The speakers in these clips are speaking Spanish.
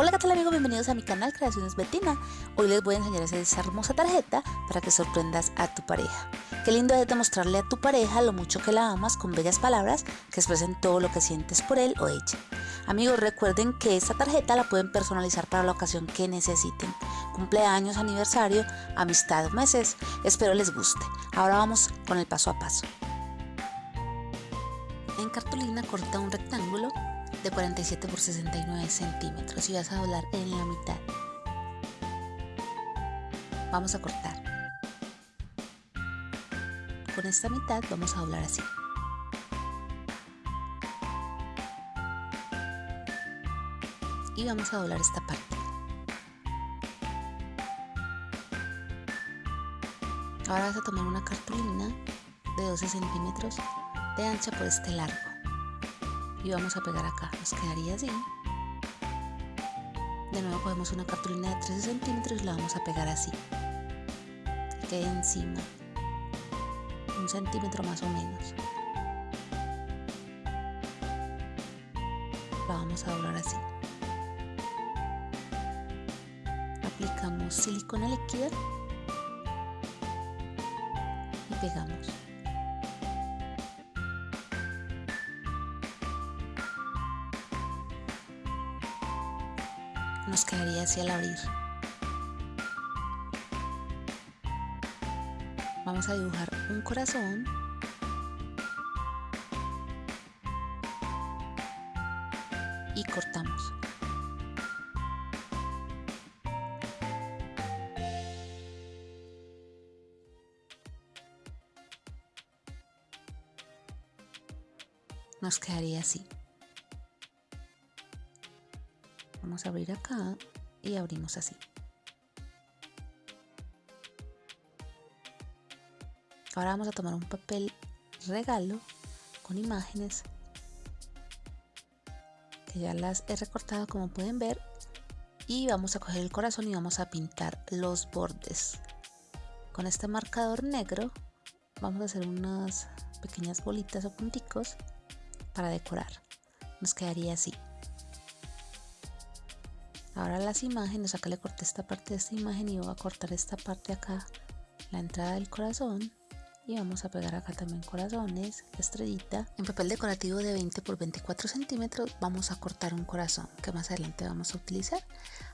Hola qué tal amigos, bienvenidos a mi canal Creaciones Betina. Hoy les voy a enseñar a hacer esa hermosa tarjeta para que sorprendas a tu pareja. Qué lindo es demostrarle a tu pareja lo mucho que la amas con bellas palabras que expresen todo lo que sientes por él o ella. Amigos, recuerden que esta tarjeta la pueden personalizar para la ocasión que necesiten. Cumpleaños, aniversario, amistad, meses. Espero les guste. Ahora vamos con el paso a paso. En cartulina corta un rectángulo de 47 por 69 centímetros y vas a doblar en la mitad. Vamos a cortar. Con esta mitad vamos a doblar así. Y vamos a doblar esta parte. Ahora vas a tomar una cartulina de 12 centímetros de ancha por este largo y vamos a pegar acá. Nos quedaría así. De nuevo cogemos una cartulina de 13 centímetros y la vamos a pegar así. Que quede encima. Un centímetro más o menos. La vamos a doblar así. Aplicamos silicona líquida y pegamos nos quedaría así al abrir. Vamos a dibujar un corazón. Y cortamos. Nos quedaría así. Vamos a abrir acá y abrimos así. Ahora vamos a tomar un papel regalo con imágenes que ya las he recortado como pueden ver y vamos a coger el corazón y vamos a pintar los bordes. Con este marcador negro vamos a hacer unas pequeñas bolitas o punticos para decorar. Nos quedaría así ahora las imágenes acá le corté esta parte de esta imagen y voy a cortar esta parte acá la entrada del corazón y vamos a pegar acá también corazones, estrellita. En papel decorativo de 20 por 24 centímetros vamos a cortar un corazón que más adelante vamos a utilizar.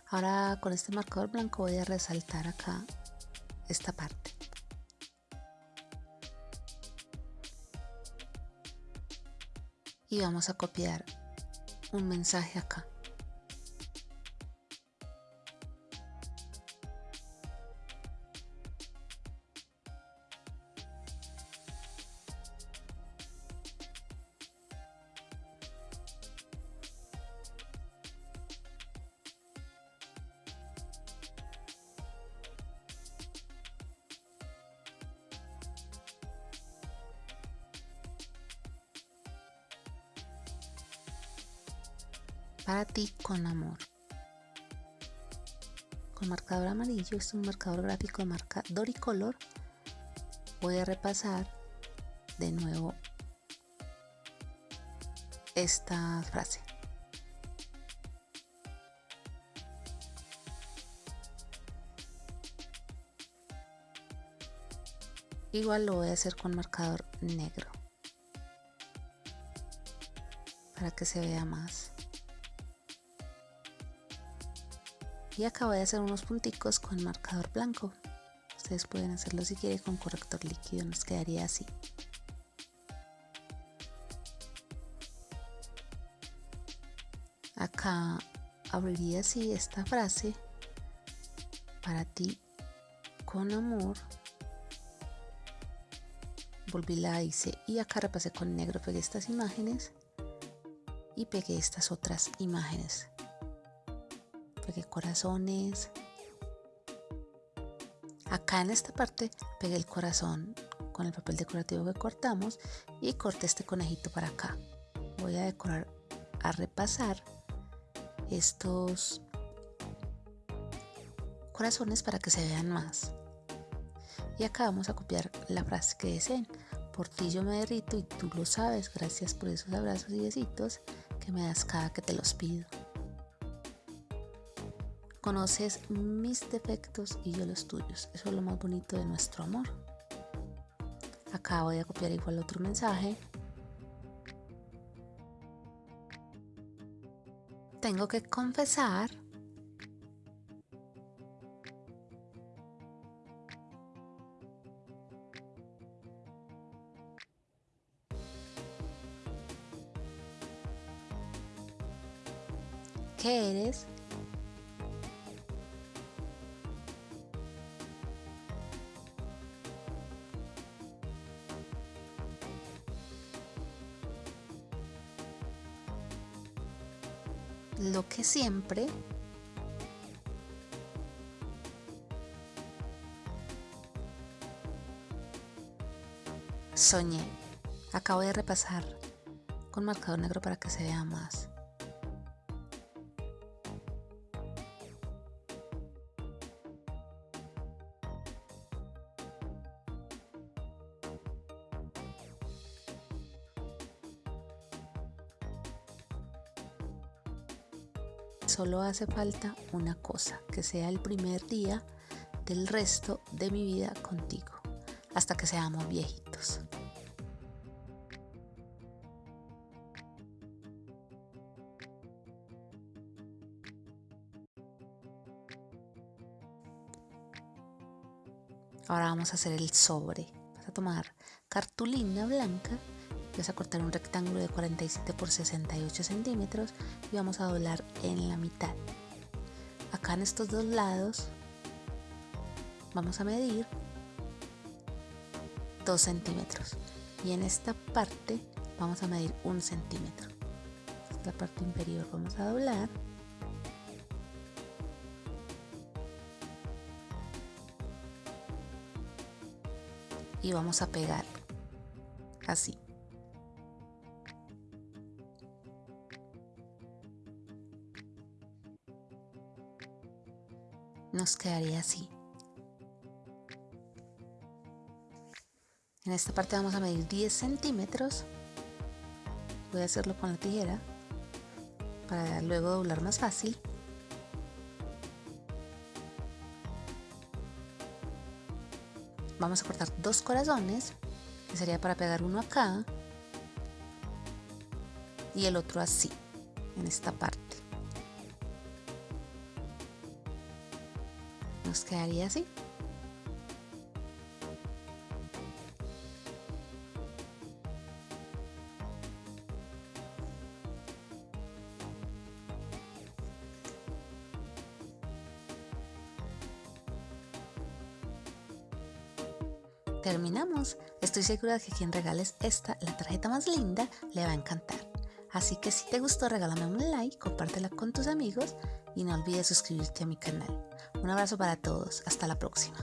Ahora con este marcador blanco voy a resaltar acá esta parte. Y vamos a copiar un mensaje acá. Para ti con amor. Con marcador amarillo, es un marcador gráfico de marca Doricolor. Voy a repasar de nuevo esta frase. Igual lo voy a hacer con marcador negro para que se vea más. Y acabo de hacer unos punticos con marcador blanco. Ustedes pueden hacerlo si quieren con corrector líquido nos quedaría así. Acá abriría así esta frase para ti con amor. Volví la hice y acá repasé con negro pegué estas imágenes y pegué estas otras imágenes pegué corazones. Acá en esta parte pegué el corazón con el papel decorativo que cortamos y corté este conejito para acá. Voy a decorar a repasar estos corazones para que se vean más. Y acá vamos a copiar la frase que deseen. Por ti yo me derrito y tú lo sabes. Gracias por esos abrazos y besitos que me das cada que te los pido conoces mis defectos y yo los tuyos. Eso es lo más bonito de nuestro amor. Acá voy a copiar igual otro mensaje. Tengo que confesar que eres lo que siempre soñé. Acabo de repasar con marcador negro para que se vea más. Solo hace falta una cosa, que sea el primer día del resto de mi vida contigo, hasta que seamos viejitos. Ahora vamos a hacer el sobre. Vas a tomar cartulina blanca vas a cortar un rectángulo de 47 por 68 centímetros y vamos a doblar en la mitad. Acá en estos dos lados vamos a medir 2 centímetros. Y en esta parte vamos a medir 1 centímetro. Esta parte inferior. Vamos a doblar. Y vamos a pegar así nos quedaría así. En esta parte vamos a medir 10 centímetros. Voy a hacerlo con la tijera para luego doblar más fácil. Vamos a cortar dos corazones, que sería para pegar uno acá y el otro así, en esta parte. Quedaría así. Terminamos. Estoy segura de que quien regales esta, la tarjeta más linda, le va a encantar. Así que si te gustó, regálame un like, compártela con tus amigos y no olvides suscribirte a mi canal. Un abrazo para todos, hasta la próxima.